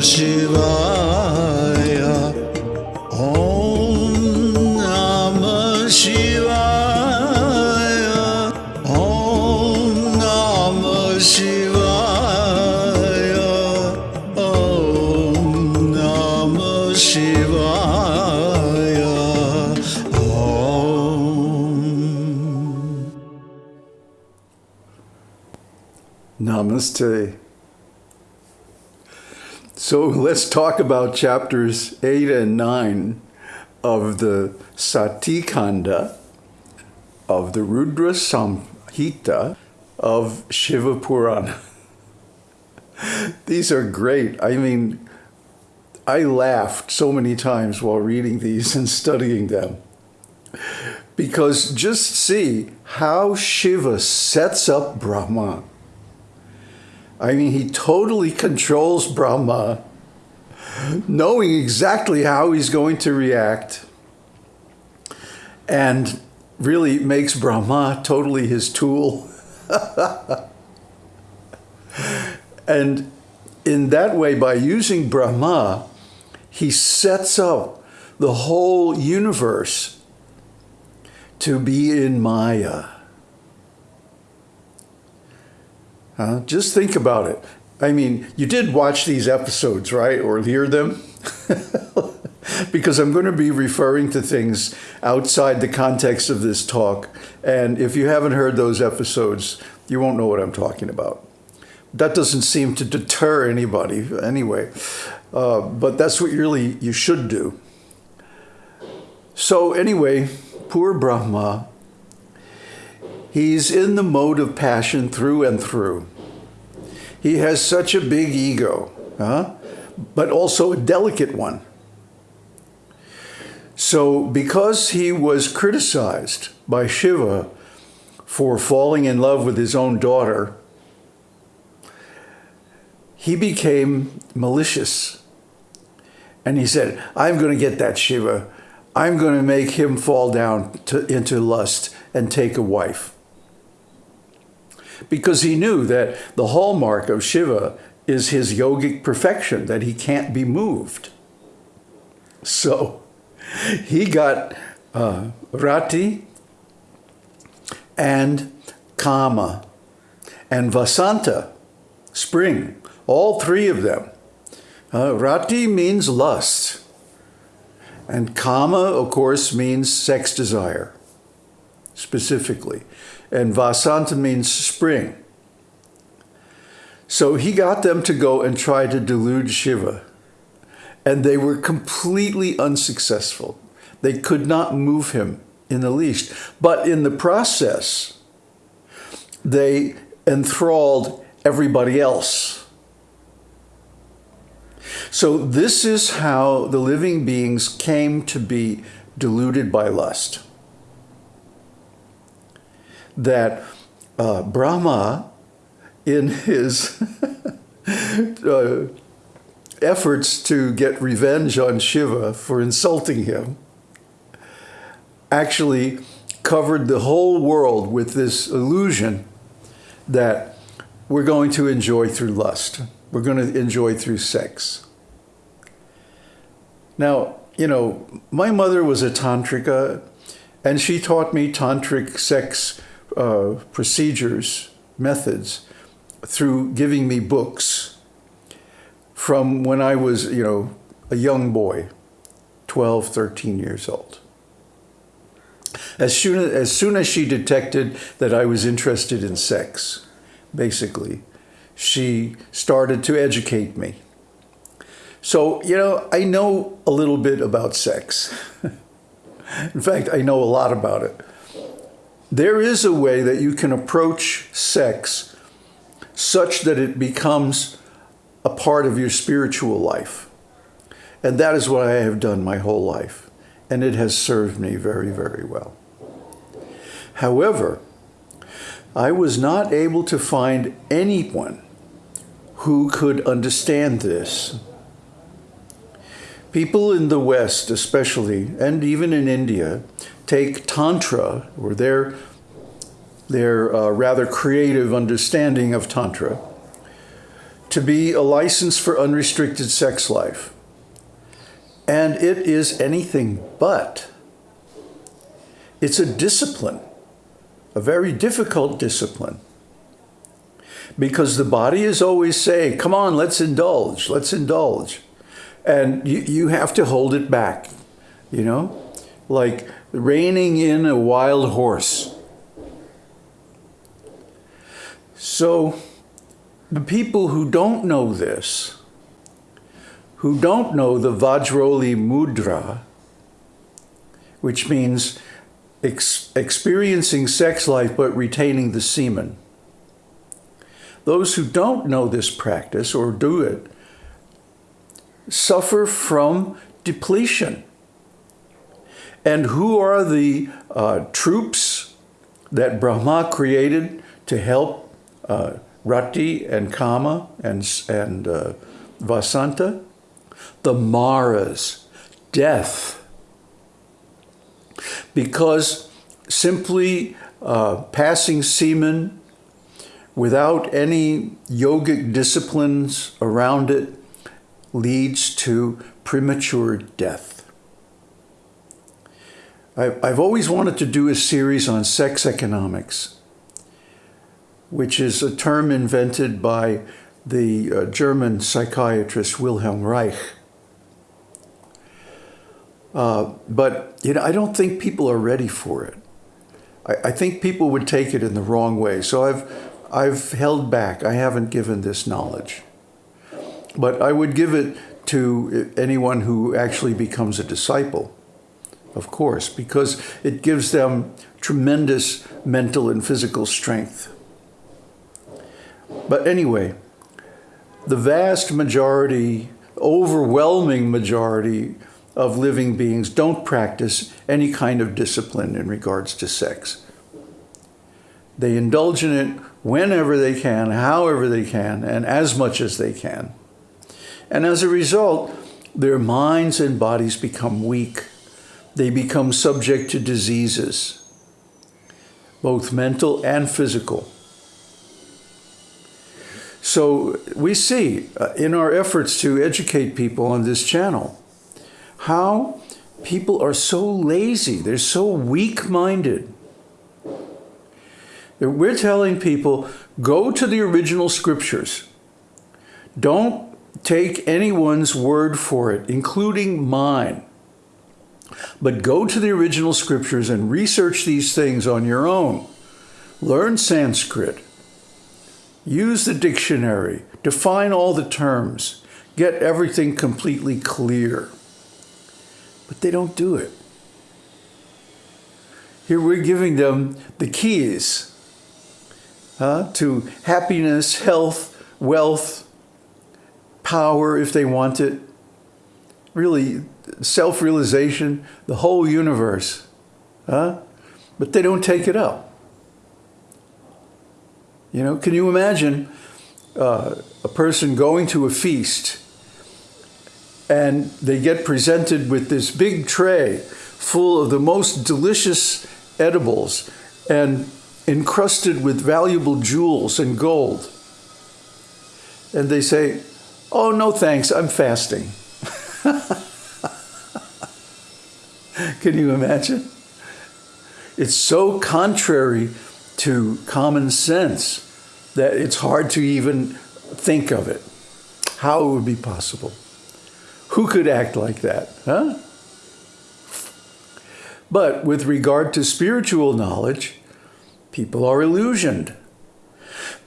शिवाया। ॐ नाम शिवाया। ॐ नाम शिवाय। ॐ नाम शिवाय। नामश्चे So let's talk about chapters 8 and 9 of the Satikanda of the Rudra Samhita of Shiva Purana. These are great. I mean, I laughed so many times while reading these and studying them. Because just see how Shiva sets up Brahma. I mean, he totally controls Brahma, knowing exactly how he's going to react, and really makes Brahma totally his tool. and in that way, by using Brahma, he sets up the whole universe to be in Maya. Huh? Just think about it. I mean, you did watch these episodes, right? Or hear them? because I'm going to be referring to things outside the context of this talk. And if you haven't heard those episodes, you won't know what I'm talking about. That doesn't seem to deter anybody anyway. Uh, but that's what you really you should do. So, anyway, poor Brahma He's in the mode of passion through and through. He has such a big ego, huh? but also a delicate one. So, because he was criticized by Shiva for falling in love with his own daughter, he became malicious. And he said, I'm going to get that Shiva. I'm going to make him fall down to, into lust and take a wife because he knew that the hallmark of Shiva is his yogic perfection, that he can't be moved. So he got uh, Rati and Kama and Vasanta, spring, all three of them. Uh, Rati means lust, and Kama, of course, means sex desire, specifically and Vasanta means spring. So he got them to go and try to delude Shiva, and they were completely unsuccessful. They could not move him in the least. But in the process, they enthralled everybody else. So, this is how the living beings came to be deluded by lust that uh, Brahma, in his uh, efforts to get revenge on Shiva for insulting him, actually covered the whole world with this illusion that we're going to enjoy through lust. We're going to enjoy through sex. Now, you know, my mother was a tantrika, and she taught me tantric sex uh, procedures, methods, through giving me books from when I was, you know, a young boy, 12, 13 years old. As soon as, as soon as she detected that I was interested in sex, basically, she started to educate me. So, you know, I know a little bit about sex. in fact, I know a lot about it. There is a way that you can approach sex such that it becomes a part of your spiritual life. And that is what I have done my whole life. And it has served me very, very well. However, I was not able to find anyone who could understand this. People in the West, especially, and even in India, take Tantra, or their, their uh, rather creative understanding of Tantra, to be a license for unrestricted sex life. And it is anything but. It's a discipline, a very difficult discipline. Because the body is always saying, come on, let's indulge, let's indulge. And you, you have to hold it back, you know? Like reining in a wild horse. So the people who don't know this, who don't know the Vajroli Mudra, which means ex experiencing sex life but retaining the semen, those who don't know this practice or do it suffer from depletion. And who are the uh, troops that Brahma created to help uh, Rati and Kama and, and uh, Vasanta? The Maras, death. Because simply uh, passing semen without any yogic disciplines around it leads to premature death. I've always wanted to do a series on sex economics, which is a term invented by the uh, German psychiatrist Wilhelm Reich. Uh, but you know, I don't think people are ready for it. I, I think people would take it in the wrong way. So I've, I've held back. I haven't given this knowledge. But I would give it to anyone who actually becomes a disciple, of course, because it gives them tremendous mental and physical strength. But anyway, the vast majority, overwhelming majority of living beings don't practice any kind of discipline in regards to sex. They indulge in it whenever they can, however they can, and as much as they can. And as a result, their minds and bodies become weak. They become subject to diseases, both mental and physical. So we see uh, in our efforts to educate people on this channel how people are so lazy, they're so weak-minded. We're telling people, go to the original scriptures. Don't take anyone's word for it, including mine. But go to the original scriptures and research these things on your own. Learn Sanskrit. Use the dictionary. Define all the terms. Get everything completely clear. But they don't do it. Here we're giving them the keys uh, to happiness, health, wealth, power if they want it, really self-realization, the whole universe. Huh? But they don't take it up. You know, can you imagine uh, a person going to a feast and they get presented with this big tray full of the most delicious edibles and encrusted with valuable jewels and gold. And they say, Oh, no thanks, I'm fasting. Can you imagine? It's so contrary to common sense that it's hard to even think of it. How it would be possible. Who could act like that, huh? But with regard to spiritual knowledge, people are illusioned.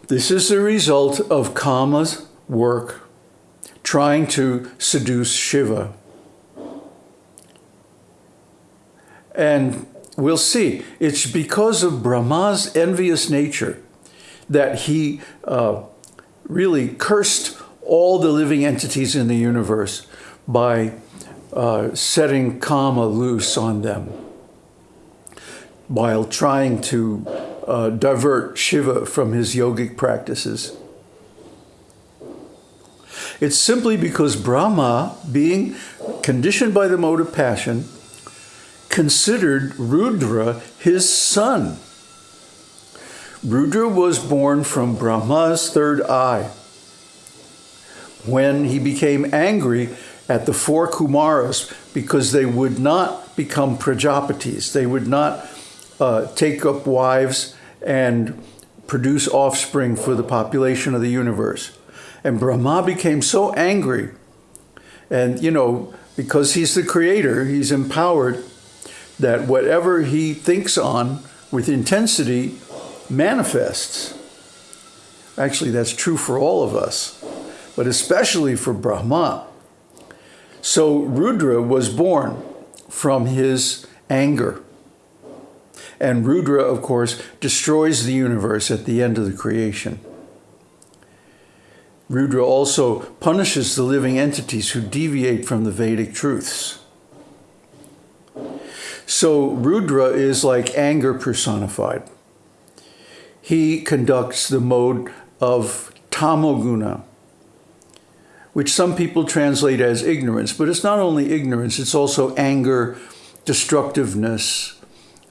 This is the result of Kama's work trying to seduce Shiva. And we'll see, it's because of Brahma's envious nature that he uh, really cursed all the living entities in the universe by uh, setting Kama loose on them while trying to uh, divert Shiva from his yogic practices. It's simply because Brahma, being conditioned by the mode of passion, considered Rudra his son. Rudra was born from Brahma's third eye. when he became angry at the four Kumaras because they would not become Prajapatis. They would not uh, take up wives and produce offspring for the population of the universe. And Brahma became so angry. And, you know, because he's the creator, he's empowered that whatever he thinks on with intensity manifests. Actually, that's true for all of us, but especially for Brahma. So Rudra was born from his anger. And Rudra, of course, destroys the universe at the end of the creation. Rudra also punishes the living entities who deviate from the Vedic truths. So Rudra is like anger personified. He conducts the mode of tamoguna, which some people translate as ignorance, but it's not only ignorance, it's also anger, destructiveness,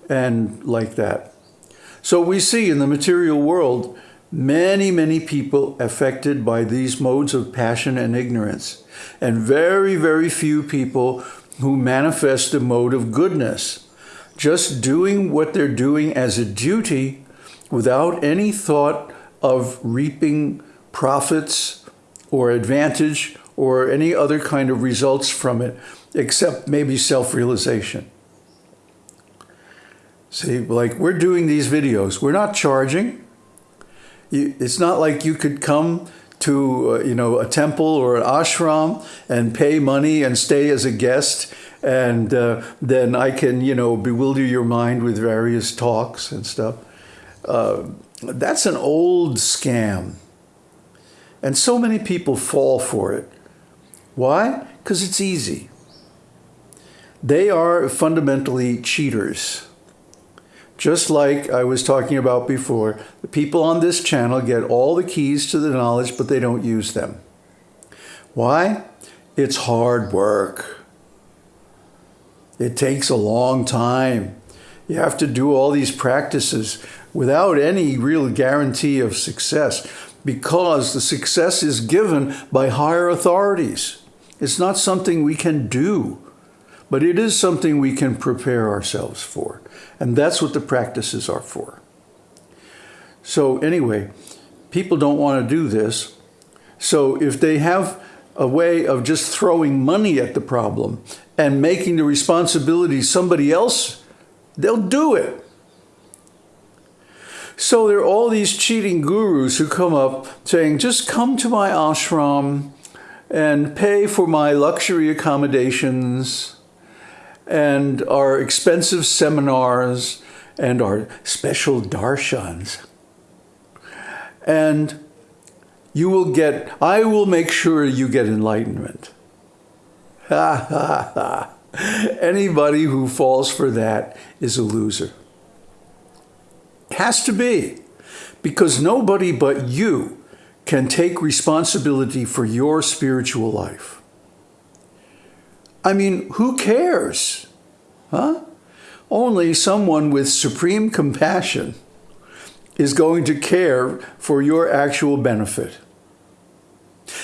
and like that. So we see in the material world many, many people affected by these modes of passion and ignorance, and very, very few people who manifest a mode of goodness, just doing what they're doing as a duty without any thought of reaping profits or advantage or any other kind of results from it, except maybe self-realization. See, like we're doing these videos, we're not charging. It's not like you could come to uh, you know a temple or an ashram and pay money and stay as a guest and uh, then I can you know bewilder your mind with various talks and stuff. Uh, that's an old scam. And so many people fall for it. Why? Because it's easy. They are fundamentally cheaters. Just like I was talking about before, the people on this channel get all the keys to the knowledge, but they don't use them. Why? It's hard work. It takes a long time. You have to do all these practices without any real guarantee of success because the success is given by higher authorities. It's not something we can do, but it is something we can prepare ourselves for. And that's what the practices are for. So anyway, people don't want to do this. So if they have a way of just throwing money at the problem and making the responsibility somebody else, they'll do it. So there are all these cheating gurus who come up saying, just come to my ashram and pay for my luxury accommodations and our expensive seminars and our special darshans. And you will get, I will make sure you get enlightenment. Ha ha ha. Anybody who falls for that is a loser. Has to be, because nobody but you can take responsibility for your spiritual life. I mean, who cares? Huh? Only someone with supreme compassion is going to care for your actual benefit.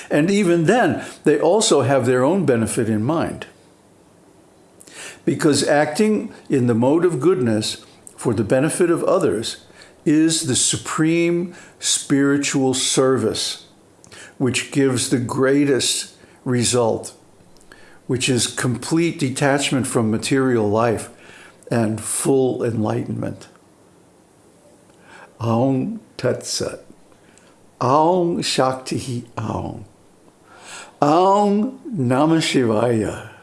And even then, they also have their own benefit in mind. Because acting in the mode of goodness for the benefit of others is the supreme spiritual service, which gives the greatest result which is complete detachment from material life and full enlightenment. Aum Tat Sat. Aum Shakti Aum. Aum Namah Shivaya.